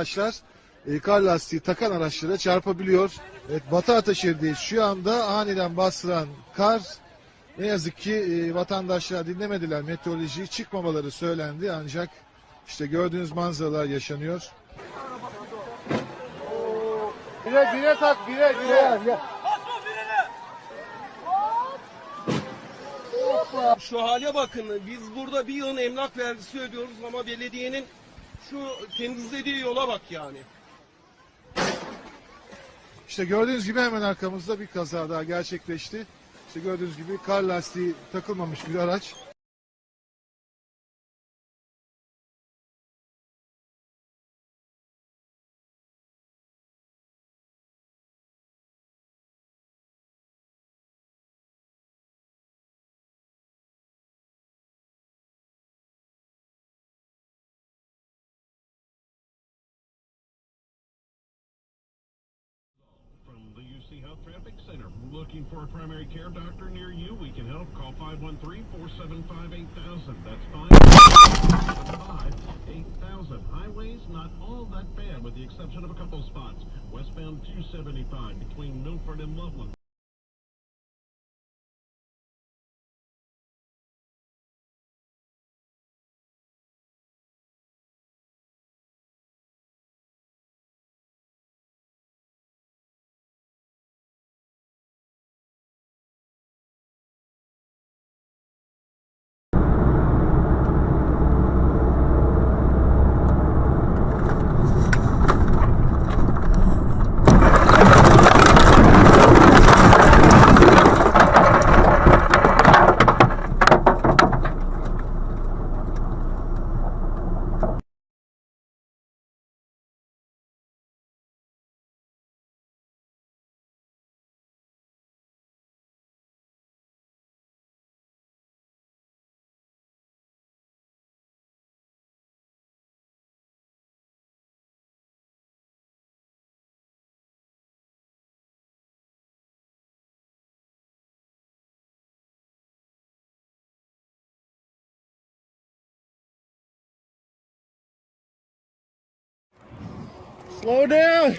araçlar e, kar lastiği takan araçlara çarpabiliyor. Evet Batı Ataşehir'deyiz. Şu anda aniden bastıran kar ne yazık ki e, vatandaşlar dinlemediler meteorolojiyi çıkmamaları söylendi ancak işte gördüğünüz manzaralar yaşanıyor. Bire bire tak bire bire. Şu hale bakın. Biz burada bir yılın emlak vergisi ödüyoruz ama belediyenin şu temizlediği yola bak yani. İşte gördüğünüz gibi hemen arkamızda bir kaza daha gerçekleşti. İşte gördüğünüz gibi kar lastiği takılmamış bir araç. UC Health Traffic Center. Looking for a primary care doctor near you? We can help. Call 513-475-8000. That's 575-8000. Highways, not all that bad with the exception of a couple spots. Westbound 275 between Milford and Loveland. Slow down.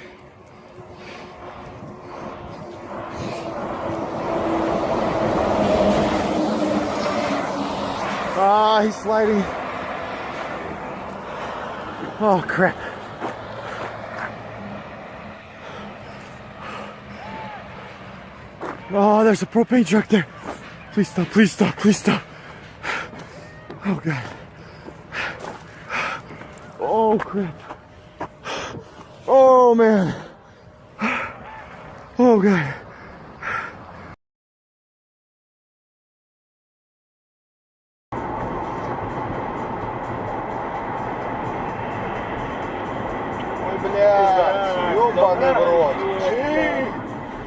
Ah, he's sliding. Oh crap. Oh, there's a propane truck there. Please stop, please stop, please stop. Oh god. Oh crap. Oh man. Oh god. Ой, блядь, ёбаный в рот.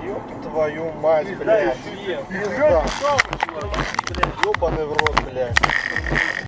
Ёб твою мать, блядь. Пизда. Ёбаный в рот, блядь.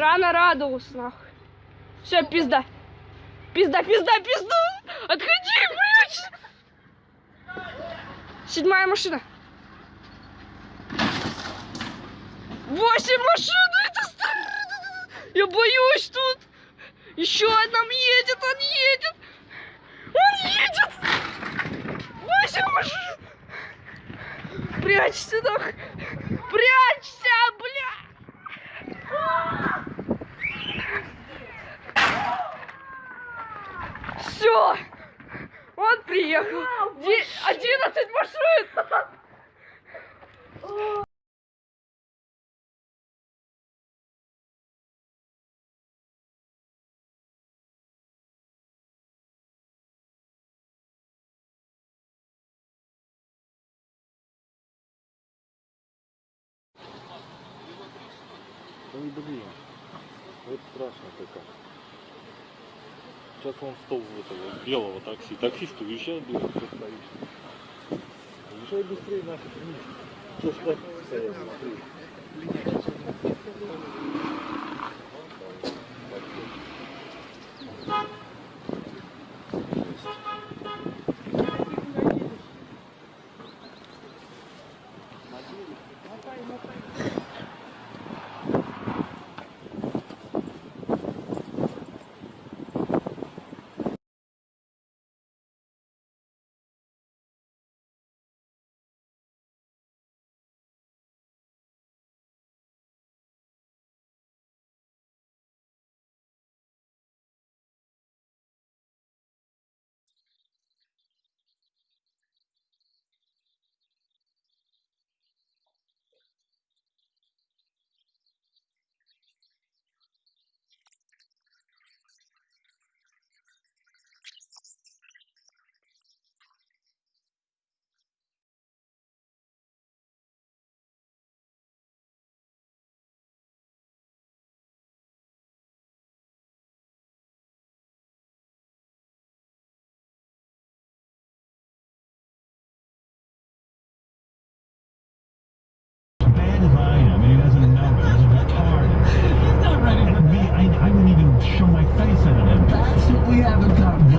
Рано радовался, нахуй. Все, пизда. Пизда, пизда, пизда. Отходи, блядь. Седьмая машина. Восемь машин, это старый. Я боюсь тут. Еще одна едет, он едет. Он едет. Восемь машин. Прячься, нахуй. Прячься, бля. Все! Он приехал! Де- Одиннадцать машин! Ой, блин. Вот страшно-то как. Сейчас он стол этого белого такси. Таксист, уезжай, блин, что стоишь. Уезжай быстрее нафиг вниз. Что ж так стоять, смотри.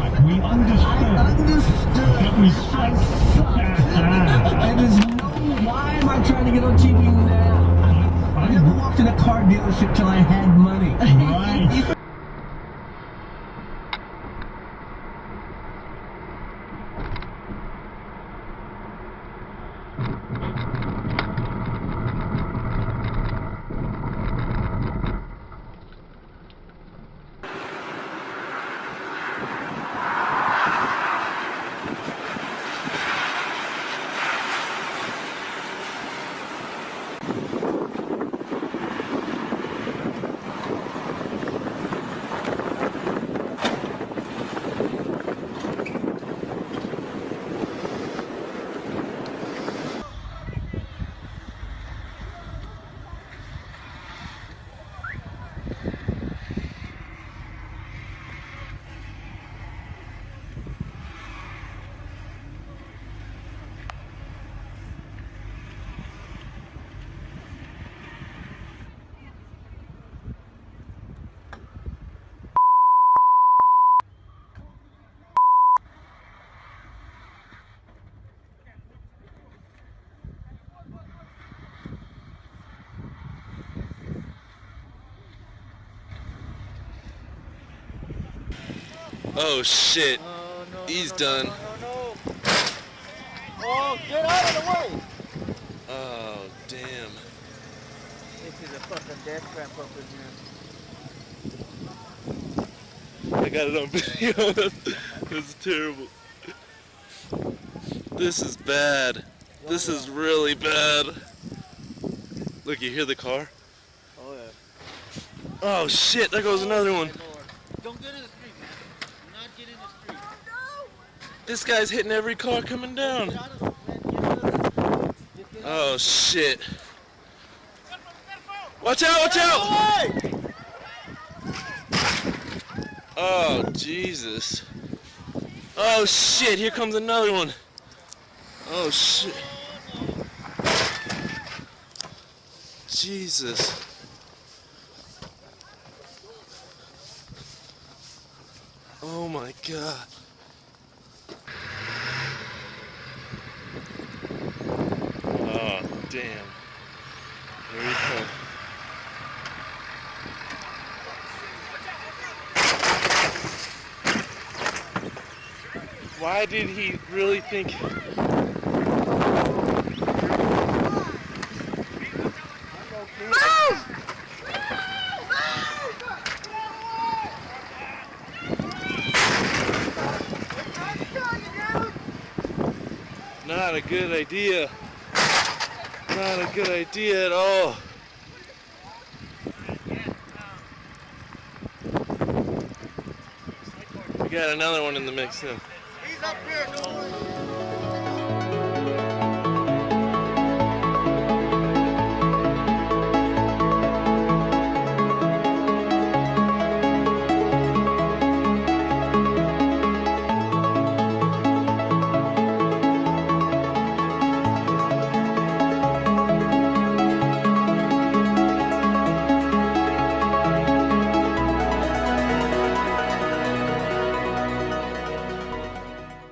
We understood Understood. that we I suck. suck. and there's no. Why am I trying to get on TV now? I never walked in a car dealership till I had money. right. Oh shit. He's done. Oh, get out of the way! Oh damn. This is a fucking death trap up in here. I got it on video. That's terrible. This is bad. This is really bad. Look, you hear the car? Oh yeah. Oh shit, there goes another one. Don't get in the street, man. Do not get in the street. This guy's hitting every car coming down. Oh shit. Watch out, watch out! Oh Jesus. Oh shit, here comes another one. Oh shit. Jesus. Oh my god. Here he comes. Why did he really think? Not a good idea. Not a good idea at all. We got another one in the mix now.